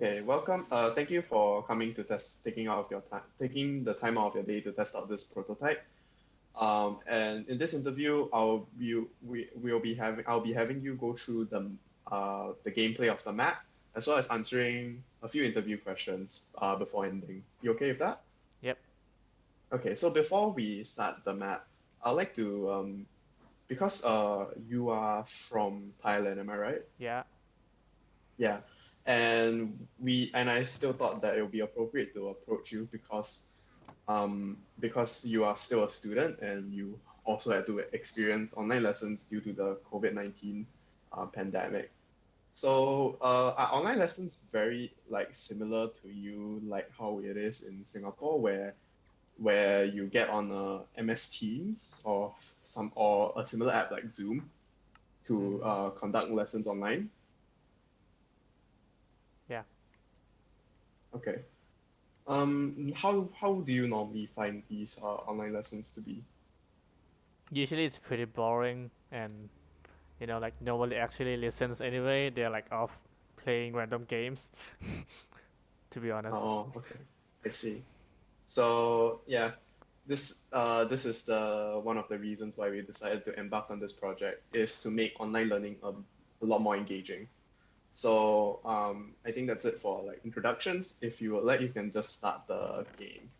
Okay, welcome. Uh, thank you for coming to test, taking out of your time, taking the time out of your day to test out this prototype. Um, and in this interview, I'll you we will be having I'll be having you go through the uh the gameplay of the map as well as answering a few interview questions uh before ending. You okay with that? Yep. Okay, so before we start the map, I'd like to um because uh you are from Thailand, am I right? Yeah. Yeah, and we and I still thought that it would be appropriate to approach you because um because you are still a student and you also had to experience online lessons due to the COVID-19 uh, pandemic. So uh, are online lessons very like similar to you like how it is in Singapore where where you get on a MS Teams or some or a similar app like Zoom to uh, conduct lessons online? Yeah. Okay. Um, how how do you normally find these uh, online lessons to be? Usually it's pretty boring and you know like nobody actually listens anyway. They're like off playing random games. to be honest. Oh, okay. I see. So yeah, this uh this is the one of the reasons why we decided to embark on this project is to make online learning a, a lot more engaging. So um I think that's it for like introductions. If you would like, you can just start the game.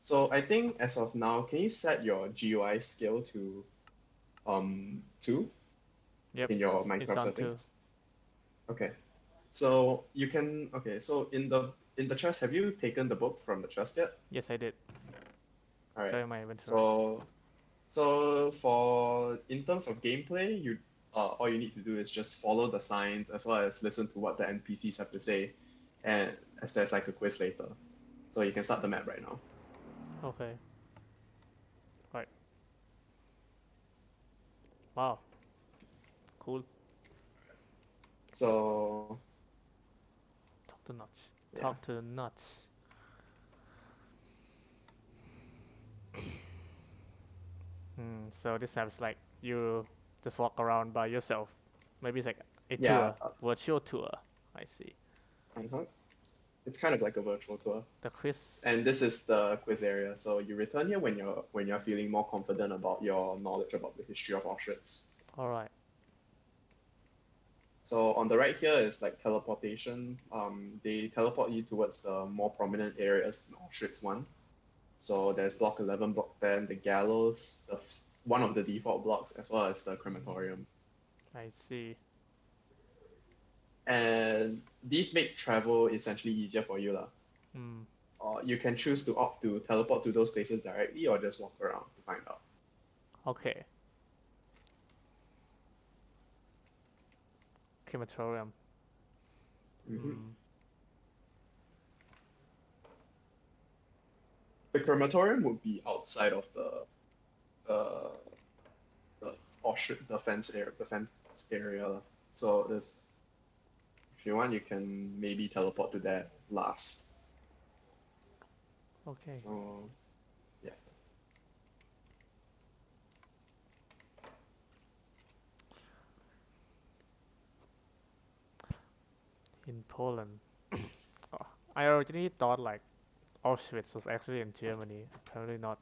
So I think as of now, can you set your GUI scale to um two Yep. in your Minecraft on two. settings? Okay. So you can okay, so in the in the chest, have you taken the book from the chest yet? Yes, I did. All right. You my inventory. So, so for in terms of gameplay, you uh, all you need to do is just follow the signs as well as listen to what the NPCs have to say, and as there's like a quiz later, so you can start the map right now. Okay. Right. Wow. Cool. So Talk to nuts. Yeah. Talk to nuts. Hmm, so this map's like you just walk around by yourself. Maybe it's like a Yeah, tour, virtual tour. I see. uh-huh. it's kind of like a virtual tour, The quiz. and this is the quiz area. So you return here when you're when you're feeling more confident about your knowledge about the history of Auschwitz. All right. So on the right here is like teleportation. Um, they teleport you towards the more prominent areas in Auschwitz one. So there's block 11, block 10, the gallows, the one of the default blocks, as well as the crematorium. I see. And these make travel essentially easier for you. lah. Hmm. Or you can choose to opt to teleport to those places directly or just walk around to find out. Okay. Crematorium. Mhm. Hmm. The crematorium would be outside of the uh, the Auschwitz the fence area the fence area. So if if you want, you can maybe teleport to that last. Okay. So yeah. in Poland. Oh, I originally thought like Auschwitz was actually in Germany. Apparently not.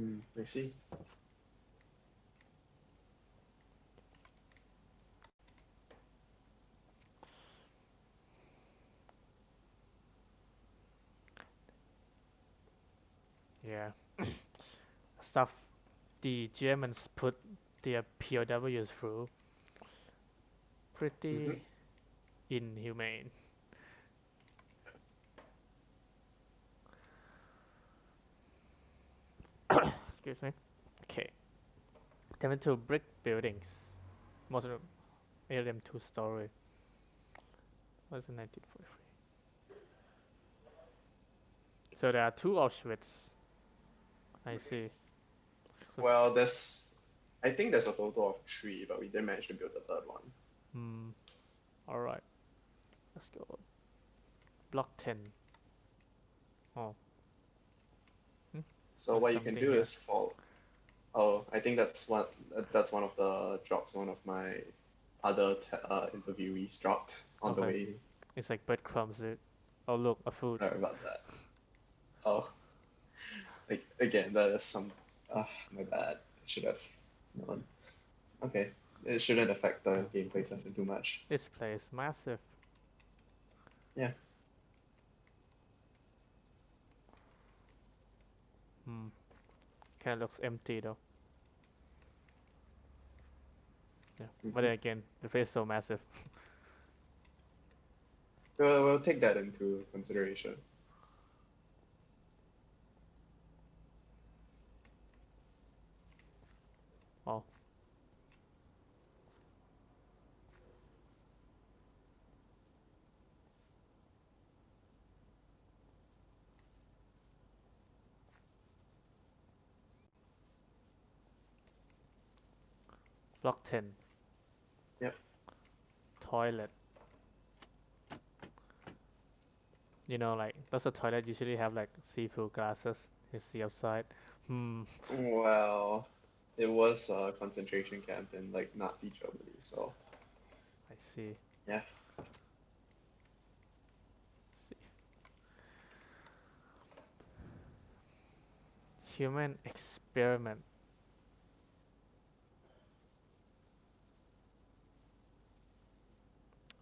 Mm, I see. Yeah. Stuff the Germans put their POWs through. Pretty Mhm. inhumane. Excuse me. Okay. They went to brick buildings. Most of them, of them two story. Was in 1943. So there are two Auschwitz. I see. So- Well, there's I think there's a total of three, but we didn't manage to build the third one. Hmm. All right. Let's go. Block 10. Oh. So what you can something do is fall. Oh, I think that's one. That's one of the drops. One of my other uh, interviewees dropped on the way It's like breadcrumbs, It. Oh look, a food. Sorry about that. Oh. Like again, that is some ah my bad. I should have known. Okay. It shouldn't affect the gameplay session too much. This place massive. Yeah. Hmm. Kinda looks empty though. Yeah. But then again, the place is so massive. We'll, we'll take that into consideration. Oh. Block 10. Yep. Toilet. You know, like, does a toilet usually have like see-through glasses? You see outside? Hmm. Well, it was a concentration camp in like Nazi Germany, so I see. Yeah. See. Human experiment.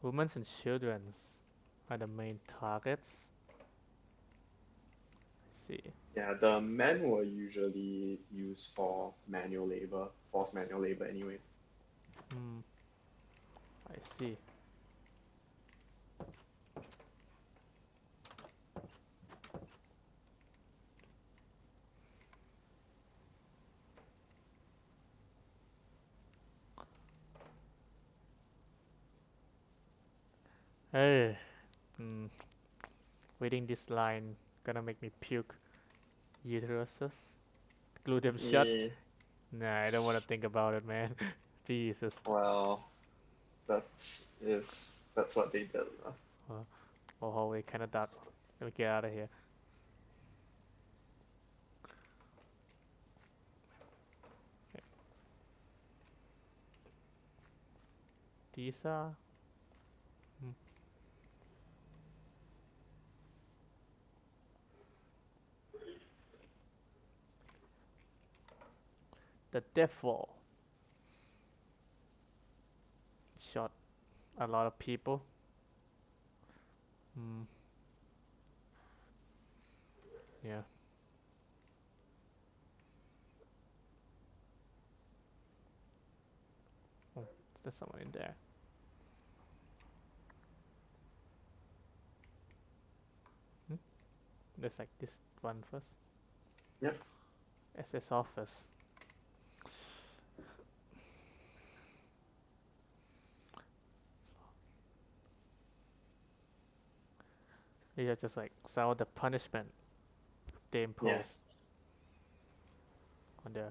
Women and children are the main targets. I see. yeah, the men were usually used for manual labor, forced manual labor anyway. Hmm. I see. Hey, hmm. Reading this line gonna make me puke. Uteruses, glue them shut. Yeah, Nah, I don't wanna think about it, man. Jesus. well, that's is that's what they did. Oh, hallway kinda dark. Let me get out of here. Okay. These are. The devil shot a lot of people. Hmm. Yeah. Oh, there's someone in there. Hmm? There's like this one first. Yep. SS office. Are just like of the punishment they impose on the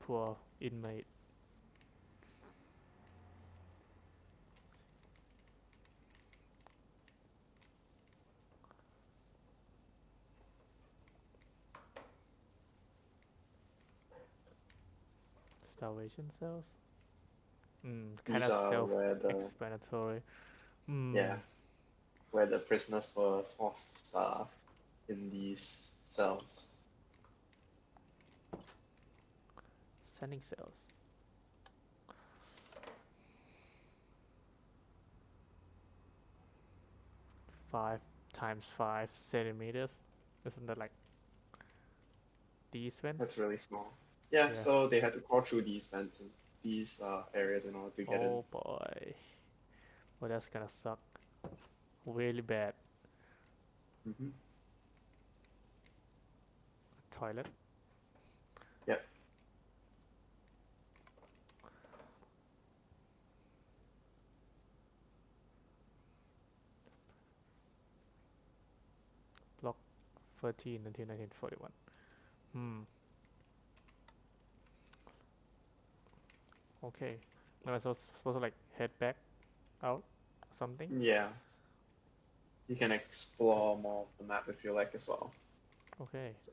poor inmate. Starvation cells? Mm, kind These of the self-explanatory. Mm, yeah, where the prisoners were forced to starve in these cells. Sending cells. Five times five centimeters. Isn't that like these vents? That's really small. Yeah, Yeah. so they had to crawl through these vents and these uh, areas in order to get in. Oh boy. Well, that's gonna suck. Really bad. hmm Toilet. Yep. Block 13 until 1941. Hmm. Okay. Am I supposed, supposed to like head back out something? Yeah. You can explore more of the map if you like as well. Okay. So,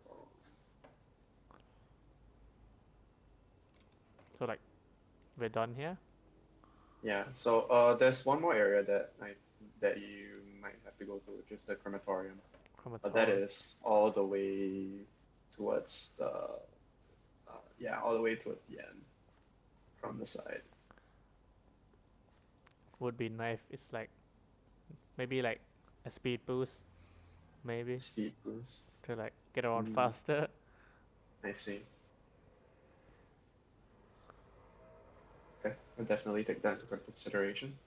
So like we're done here? yeah, so uh, there's one more area that I that you might have to go to, which is the crematorium. Crematorium. But that is all the way towards the, uh, yeah, all the way towards the end from the side. would be nice. It's like maybe like a speed boost, maybe Speed boost. to like get around Mm. faster. I see. Okay, I'll definitely take that into consideration.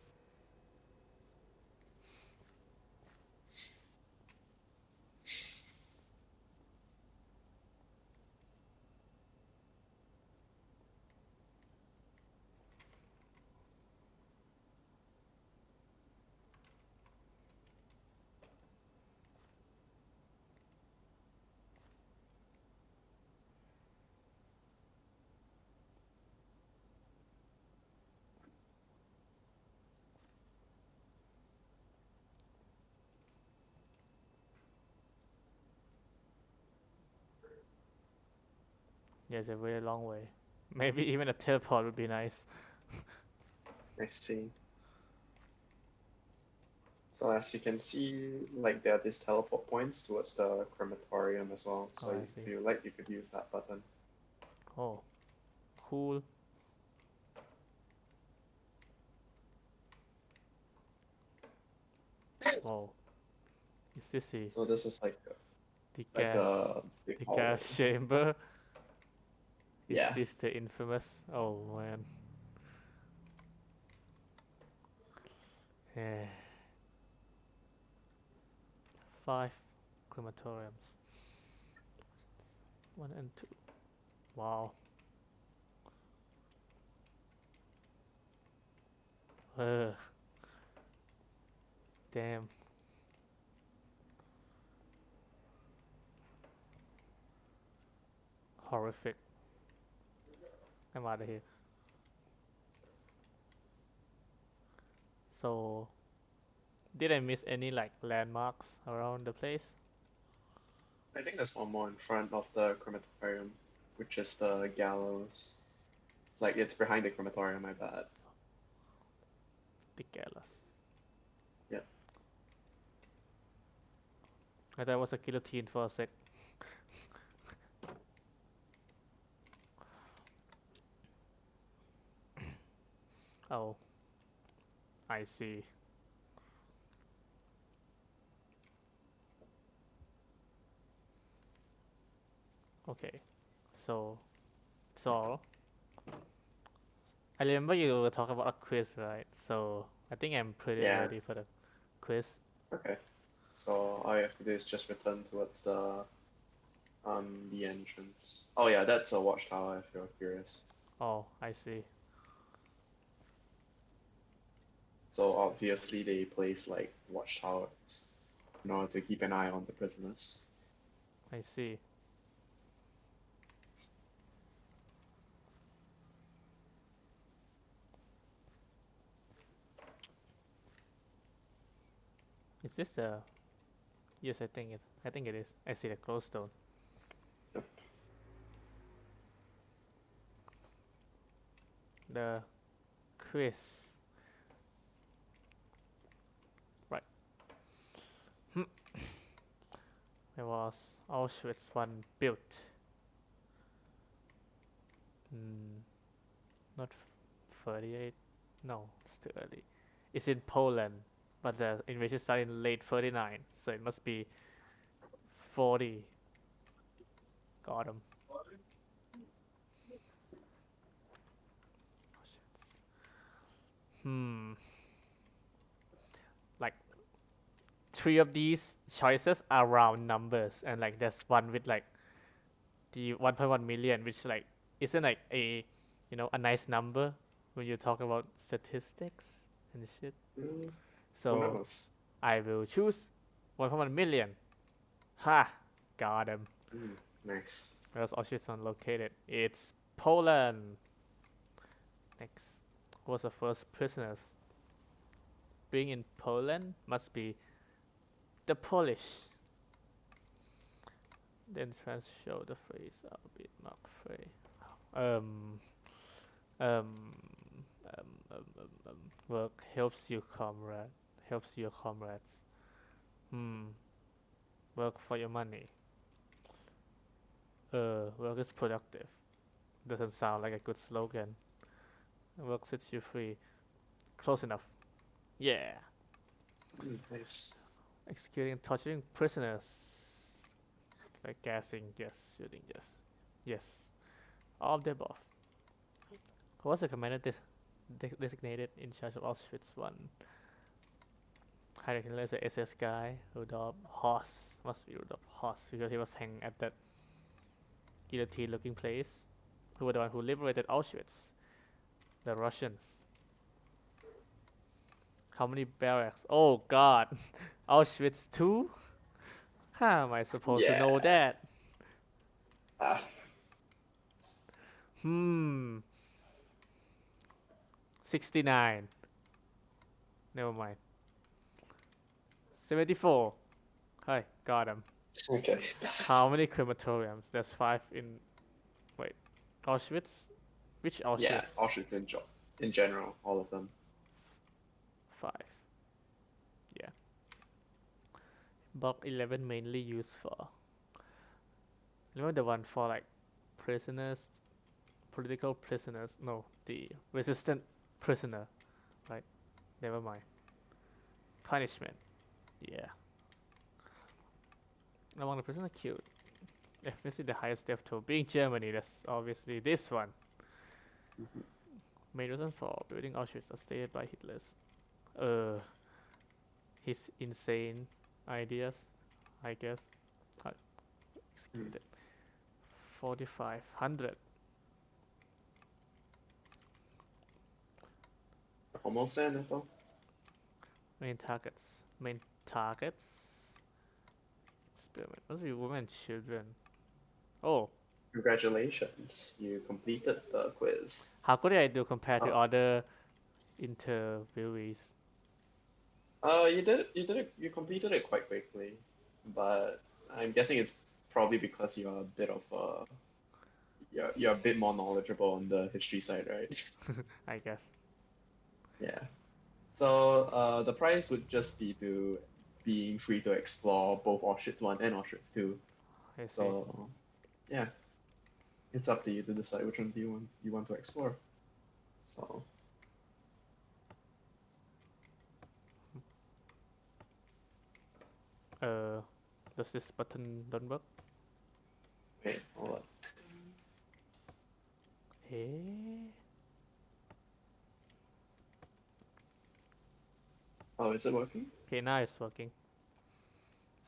Yeah, it's a very long way. Maybe mm-hmm. even a teleport would be nice. I see. So as you can see, like there are these teleport points towards the crematorium as well. So Oh, if you like, you could use that button. Oh, cool. Oh, is this the, So this is like the like gas a big the gas chamber? Is Yeah. this the infamous? Oh man. Yeah. Five crematoriums. One and two. Wow. Ugh. Damn. Horrific. I'm out of here. So, did I miss any like landmarks around the place? I think there's one more in front of the crematorium, which is the gallows. It's like it's behind the crematorium, I bet. The gallows. Yeah. I thought it was a guillotine for a sec. Oh. I see. Okay. So, so I remember you were talking about a quiz, right? So I think I'm pretty Yeah. ready for the quiz. Okay. So all you have to do is just return towards the um the entrance. Oh yeah, that's a watchtower if you're curious. Oh, I see. So obviously they place like watchtowers in order to keep an eye on the prisoners. I see. Is this the? Yes, I think it. I think it is. I see the glowstone. Yep. The quiz. There was Auschwitz one built. Mm, not 38. No, it's too early. It's in Poland, but the invasion started in late 39, so it must be 40. Got him. Hmm. Like three of these choices are round numbers, and like there's one with like the 1.1 million, which like isn't like a you know a nice number when you talk about statistics and shit. Mm, So? I will choose 1.1 million. Ha! Got him. Mm, nice. Where's Auschwitz located? It's Poland. Next, who was the first prisoners? Being in Poland must be the Polish. Then trans show the phrase a bit mark free. Um, um, um, um, um, um, work helps you, comrade. helps your comrades. Hmm. Work for your money. Uh, work is productive. Doesn't sound like a good slogan. Work sets you free. Close enough. Yeah. Nice. Executing torturing prisoners. Like gassing, yes. Shooting, yes. Yes. All of the above. Who was the commander des- de- designated in charge of Auschwitz 1? Heinrich Himmler is the SS guy. Rudolf Hoss. Must be Rudolf Hoss because he was hanging at that guillotine looking place. Who were the one who liberated Auschwitz? The Russians. How many barracks? Oh god! Auschwitz 2? How am I supposed to know that? Ah, Hmm. 69. Never mind. 74. Hi, got him. okay. How many crematoriums? There's five in. Wait. Auschwitz? Which Auschwitz? Yeah, Auschwitz in, in general, all of them. Five. Yeah. Block 11 mainly used for. Remember the one for like prisoners, political prisoners? No, the resistant prisoner. Right? Never mind. Punishment. Yeah. Among the prisoners killed. Definitely the highest death toll. Being Germany, that's obviously this one. Main reason for building Auschwitz are stated by Hitler's uh his insane ideas, I guess. Uh, executed. Forty five hundred. Almost there, Neto. Main targets. Main targets. Experiment. Must be women and children. Oh, Congratulations, you completed the quiz. how could I do compared to Oh. other interviewees? Uh, you did it, you did it, you completed it quite quickly, but I'm guessing it's probably because you're a bit of a, you're, you're a bit more knowledgeable on the history side, right? I guess. Yeah. So uh, the prize would just be to being free to explore both Auschwitz 1 and Auschwitz 2. I. So yeah, it's up to you to decide which one do you want you want to explore. So Uh, does this button don't work? wait, on. Eh? Oh, is it working? Okay, now it's working.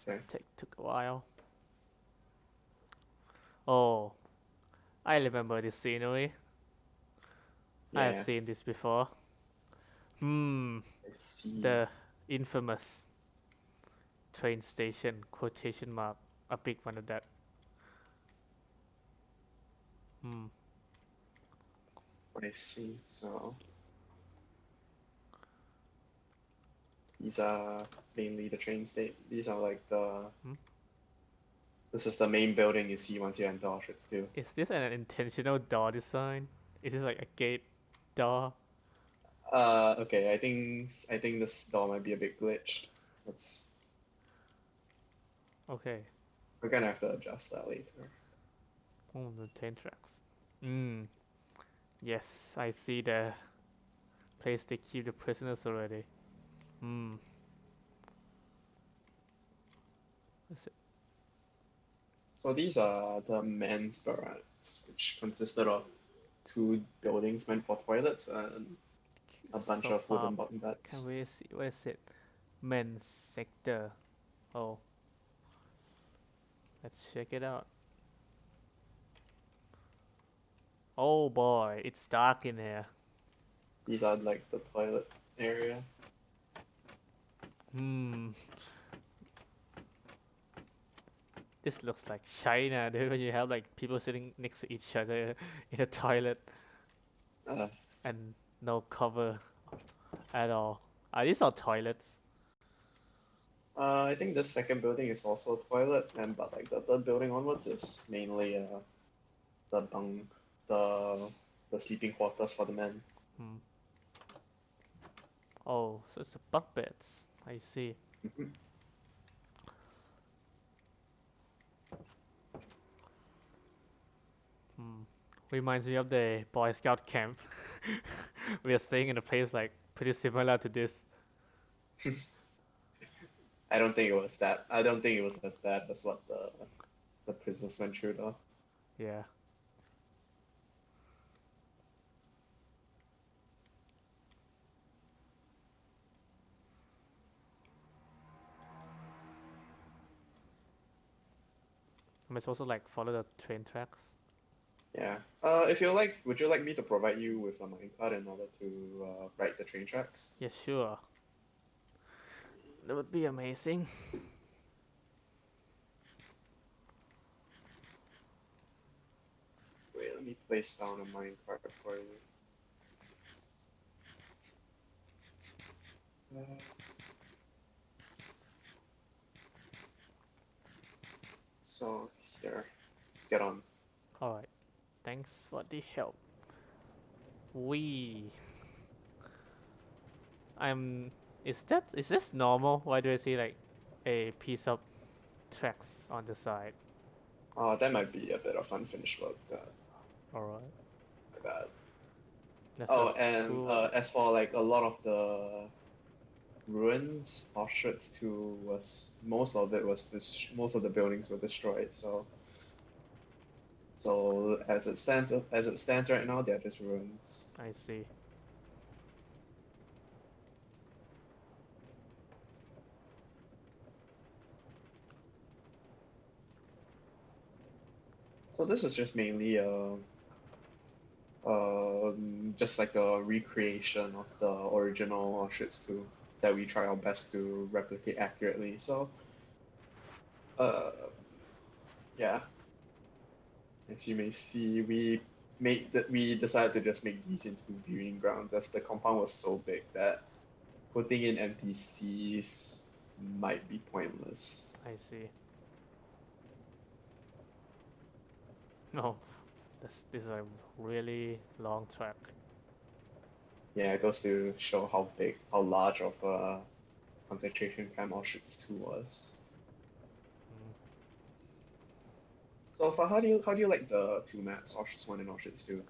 Okay. Take took a while. Oh, I remember this scenery. I have seen this before. Hmm, the infamous train station quotation mark. A big one of that. Hmm. I see. So these are mainly the train state. These are like the. Hmm? This is the main building you see once you enter Auschwitz two. Is this an intentional door design? Is this like a gate door? Uh, okay. I think I think this door might be a bit glitched. Let's. Okay. We're gonna have to adjust that later. Oh, the train tracks. Hmm. Yes, I see the place they keep the prisoners already. Hmm. So these are the men's barracks, which consisted of two buildings meant for toilets and a bunch so of wooden bottom beds. Can we see where is it? Men's sector. Oh. Let's check it out. Oh boy, it's dark in here. These are like the toilet area. Hmm. This looks like China, dude, when you have like people sitting next to each other in a toilet Uh, and no cover at all. Are these all toilets? Uh, I think the second building is also a toilet, and but like the third building onwards is mainly uh, the bunk, the the sleeping quarters for the men. Hmm. Oh, so it's the bunk beds. I see. Mhm. Hmm. Reminds me of the Boy Scout camp. we are staying in a place like pretty similar to this. I don't think it was that. I don't think it was as bad as what the the prisoners went through though. Yeah. Am I supposed to like follow the train tracks? Yeah. Uh, if you like, would you like me to provide you with a minecart in order to uh, ride the train tracks? Yeah, sure. That would be amazing. Wait, let me place down a minecart for you. Uh, so here, let's get on. Alright. Thanks for the help. We. I'm. Is that. Is this normal? Why do I see like a piece of tracks on the side? Uh, that might be a bit of unfinished work. Uh, Alright. my bad. That's Oh, and cool- uh, as for like a lot of the ruins, Auschwitz two was most of it was dis- most of the buildings were destroyed. So, so as it stands as it stands right now, they're just ruins. I see. So this is just mainly a, um, just like a recreation of the original too that we try our best to replicate accurately. So, uh, yeah. As you may see, we made that we decided to just make these into viewing grounds as the compound was so big that putting in NPCs might be pointless. I see. No, this this is a really long track. Yeah, it goes to show how big, how large of a concentration camp Auschwitz II was. Mm. So, for how do you how do you like the two maps, Auschwitz One and Auschwitz Two?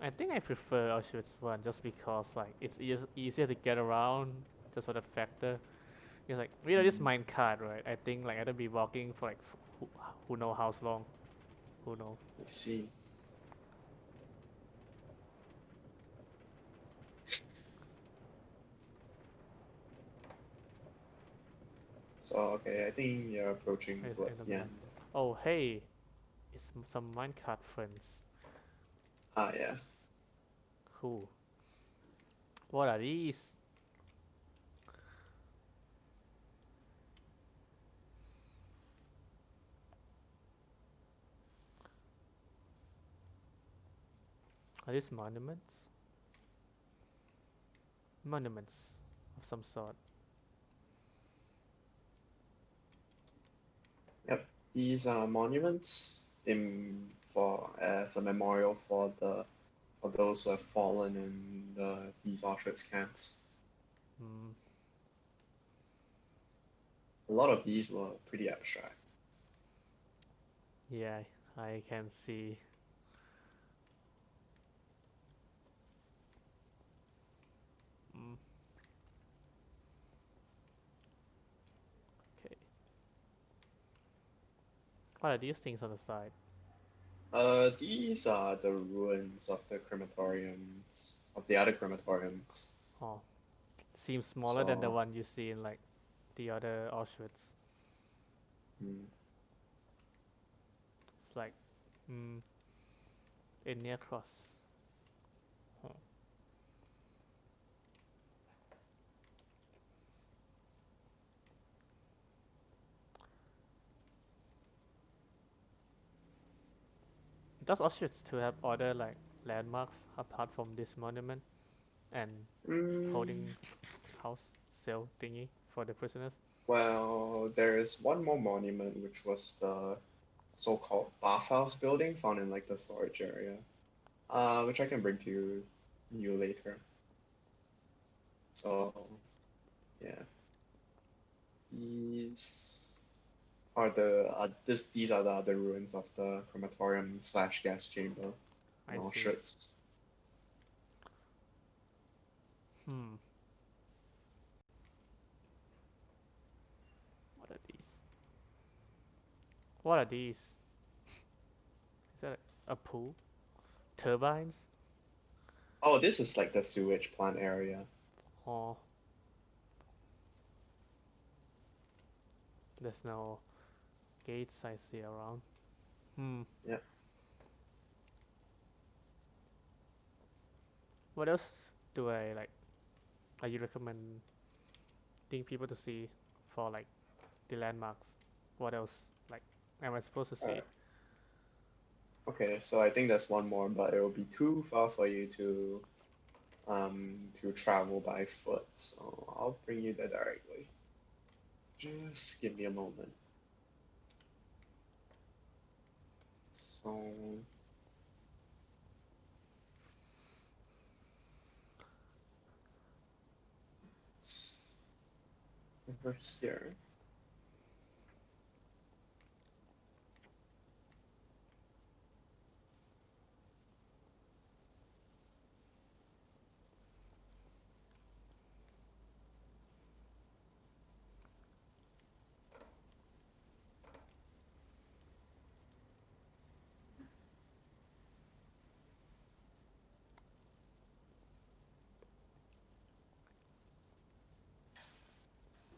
I think I prefer Auschwitz one just because like it's eas easier to get around just for that factor. It's like you know this Mm. minecart right? I think like I'd be walking for like f- who, who know how long, who know. Let's see. So okay, I think you're approaching towards the the end. Oh hey, it's some minecart friends. Ah yeah. Cool. What are these? Are these monuments? Monuments of some sort. Yep, these are monuments in for as a memorial for the for those who have fallen in the, these Auschwitz camps. Mm, A lot of these were pretty abstract. yeah, I can see. What are these things on the side? Uh, these are the ruins of the crematoriums, of the other crematoriums. Oh, seems smaller than the one you see in like the other Auschwitz. Hmm. It's like, mm, a near cross. Does Auschwitz two have other like landmarks apart from this monument and Mm, holding house cell thingy for the prisoners? Well, there is one more monument, which was the so-called bathhouse building found in like the storage area, uh, which I can bring to you, you later. So, yeah. these are the uh, this these are the other ruins of the crematorium slash gas chamber I see. Auschwitz. Hmm. What are these? What are these? Is that a, a pool? Turbines? Oh, this is like the sewage plant area. Or there's no gates I see around. Hmm. Yeah. What else do I like? Are you recommending people to see for like the landmarks? What else like am I supposed to see? Alright. Okay, so I think that's one more, but it will be too far for you to um to travel by foot. So I'll bring you there directly. Just give me a moment. So it's over here.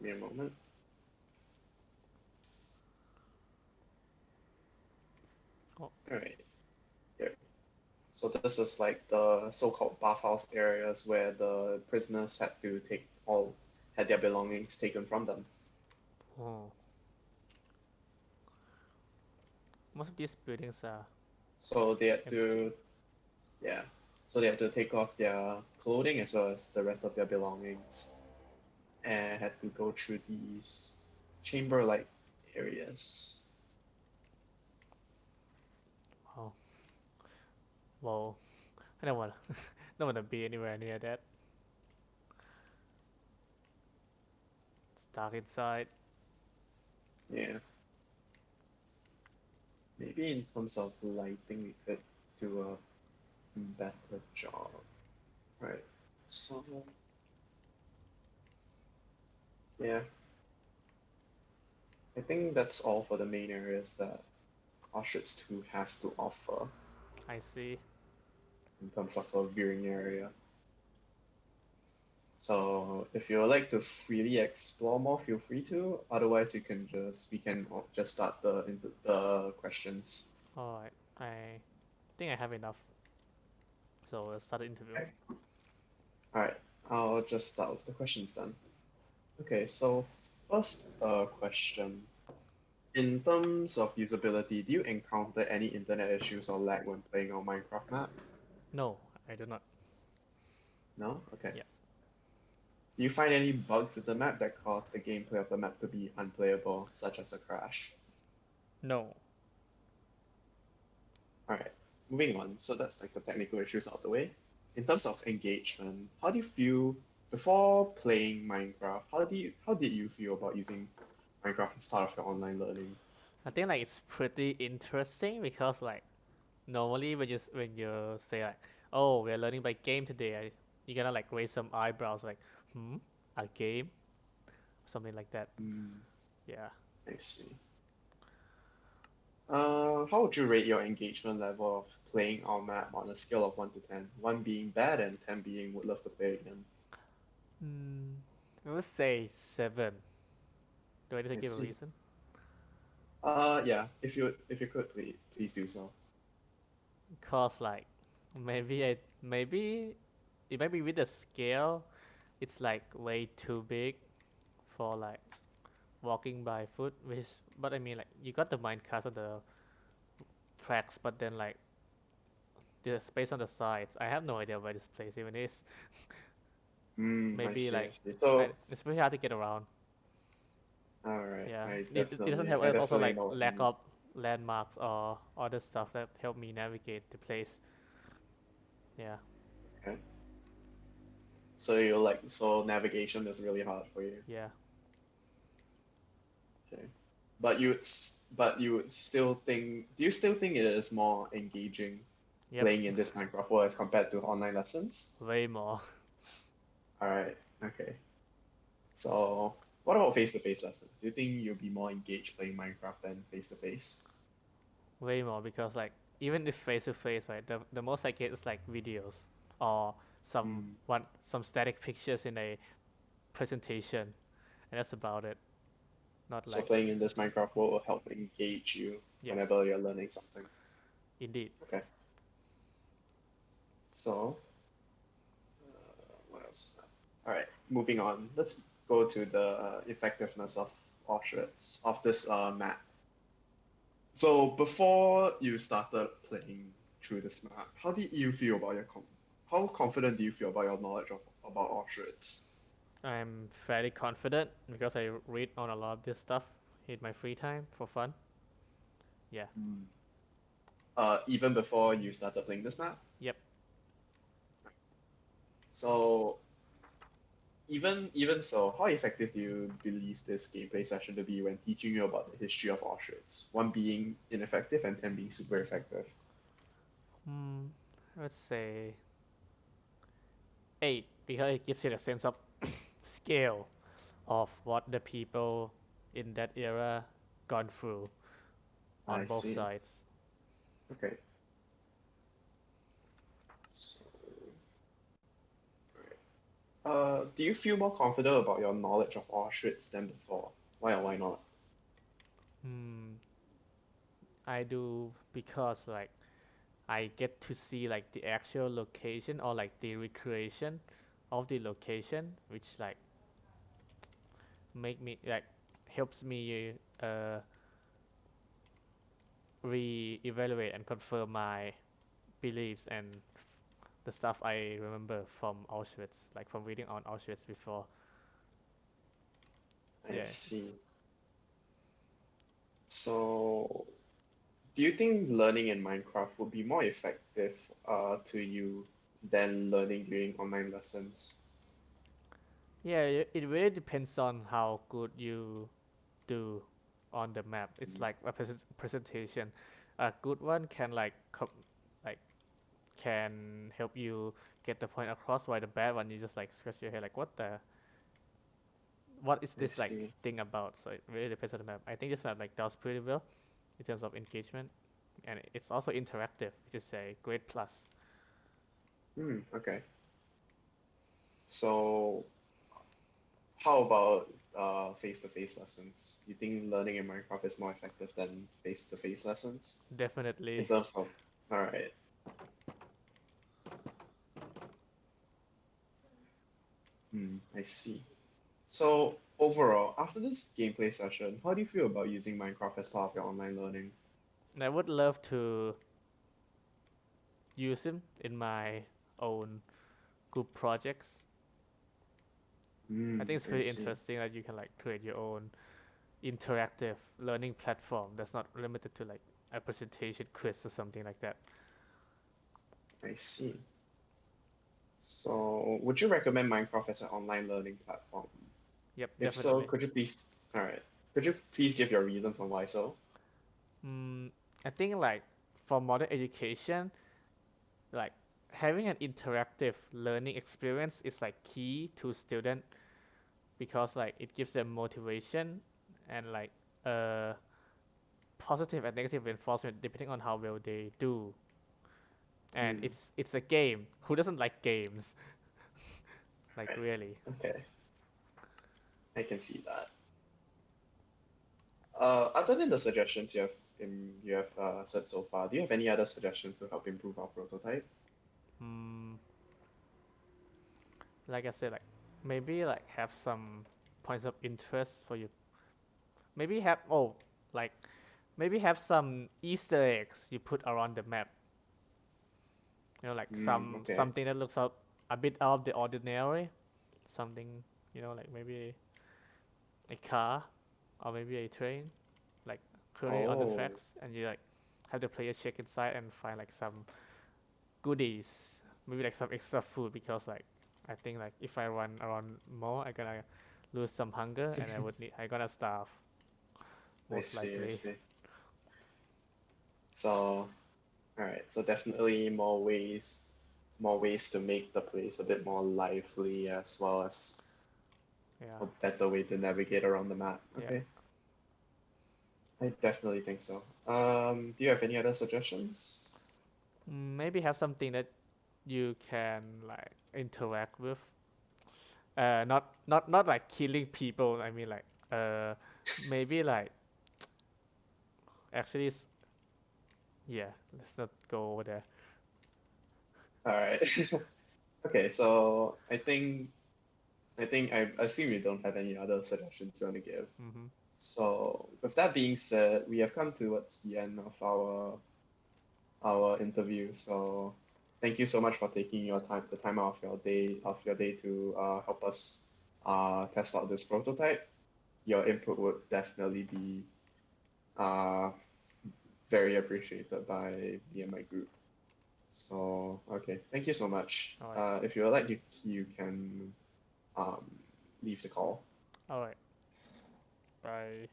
Give me a moment. Oh. Alright. Here. So this is like the so-called bathhouse areas where the prisoners had to take all had their belongings taken from them. Oh. Most of these buildings are So they had Empty. to yeah. So they had to take off their clothing as well as the rest of their belongings. And had to go through these chamber like areas. wow. Whoa. I don't wanna don't wanna be anywhere near that. It's dark inside. Yeah. Maybe in terms of lighting, we could do a better job. Right. So. Yeah. I think that's all for the main areas that Auschwitz 2 has to offer I see. in terms of a viewing area. So if you would like to freely explore more, feel free to. Otherwise, you can just we can just start the the questions. Alright. I think I have enough. So let's start the interview. Okay. All right, I'll just start with the questions then. Okay, so first uh, question. In terms of usability, do you encounter any internet issues or lag when playing on Minecraft map? No, I do not. No? Okay. Yeah. Do you find any bugs in the map that cause the gameplay of the map to be unplayable, such as a crash? No. Alright, moving on. So that's like the technical issues out of the way. In terms of engagement, how do you feel before playing Minecraft? How do you how did you feel about using Minecraft as part of your online learning? I think like it's pretty interesting because like normally when you when you say like oh we're learning by game today you're gonna like raise some eyebrows like hmm a game something like that Hmm, yeah I see. Uh, how would you rate your engagement level of playing our map on a scale of 1 to 10? 1 being bad and 10 being would love to play again. Mm, I would say seven. Do I need to give a reason? Uh, yeah, if you if you could please please do so. cause like maybe I maybe it might be with the scale it's like way too big for like walking by foot which but I mean like you got the minecart on the tracks but then like the space on the sides. I have no idea where this place even is Mm, I Maybe, see, like. So, like, it's very hard to get around alright, yeah it, it- doesn't have I it's also like lack of landmarks or other stuff that help me navigate the place yeah Okay. So you're like so navigation is really hard for you. yeah Okay. But you would but you would still think do you still think it is more engaging Yep, playing in this Minecraft world as compared to online lessons? way more. Alright, okay. So what about face-to-face lessons? Do you think you'll be more engaged playing Minecraft than face-to-face? Way more because like even if face to face, right, the the most I get is like videos or some Mm. one some static pictures in a presentation, and that's about it. Not So like playing in this Minecraft world will help engage you yes, whenever you're learning something. indeed. Okay. So? All right, moving on. Let's go to the uh, effectiveness of Auschwitz of this uh, map. So before you started playing through this map, how did you feel about your com- how confident do you feel about your knowledge of about Auschwitz? I'm fairly confident because I read on a lot of this stuff in my free time for fun. Yeah. Uh, even before you started playing this map. Yep. So, even even so, how effective do you believe this gameplay session to be when teaching you about the history of Auschwitz? One being ineffective and ten being super effective. Hmm, let's say eight because it gives you a sense of scale of what the people in that era gone through on I both see. sides. Okay. So. Uh, do you feel more confident about your knowledge of Auschwitz than before? Why or why not? Hmm, I do because like I get to see like the actual location or like the recreation of the location, which like make me like helps me uh re-evaluate and confirm my beliefs and the stuff I remember from Auschwitz, like from reading on Auschwitz before. I Yeah. see. So, do you think learning in Minecraft would be more effective uh, to you than learning during online lessons? Yeah, it, really depends on how good you do on the map. It's Mm. like a present presentation. A good one can like com- like can help you get the point across, while the bad one you just like scratch your head like what the what is this like thing about? So it really depends on the map. I think this map like does pretty well in terms of engagement, and it's also interactive, which is a great plus. Hmm, okay. So, how about uh, face-to-face lessons? Do you think learning in Minecraft is more effective than face-to-face lessons? In Definitely. terms of, all right. Hmm, I see. So overall, after this gameplay session, how do you feel about using Minecraft as part of your online learning? And I would love to use him in my own group projects. Hmm, I think it's pretty interesting that you can like create your own interactive learning platform that's not limited to like a presentation quiz or something like that. I see. So, would you recommend Minecraft as an online learning platform? Yep, If so, could you please, all right, could you please give your reasons on why so? Mm, I think like for modern education, like having an interactive learning experience is like key to student because like it gives them motivation and like uh positive and negative reinforcement depending on how well they do. And Mm. it's it's a game. Who doesn't like games? like really. Okay. I can see that. Uh, other than the suggestions you have in, you have uh, said so far, do you have any other suggestions to help improve our prototype? Mm, like I said, like maybe like have some points of interest for you. Maybe have oh like maybe have some Easter eggs you put around the map. You know, like Mm, some okay. something that looks out a bit out of the ordinary. Something you know, like maybe a car or maybe a train, like currently on the Oh. tracks, and you like have the player check inside and find like some goodies, maybe like some extra food because like I think like if I run around more, I gonna lose some hunger and I would need I gonna starve. I most see, I likely. see. So, all right. So definitely more ways, more ways to make the place a bit more lively, as well as Yeah. a better way to navigate around the map. Yeah. Okay. I definitely think so. Um, do you have any other suggestions? Maybe have something that you can like interact with. Uh, not not not like killing people. I mean like uh, maybe like actually, yeah. Let's not go over there. All right. Okay, so I think, I think I assume you don't have any other suggestions you want to give. Mm-hmm. So with that being said, we have come towards the end of our our interview. So thank you so much for taking your time, the time out of your day of your day to uh, help us uh, test out this prototype. Your input would definitely be uh, very appreciated by me and my group. So okay, thank you so much. Alright. Uh, if you would like, you, you can um, leave the call. All right. Bye.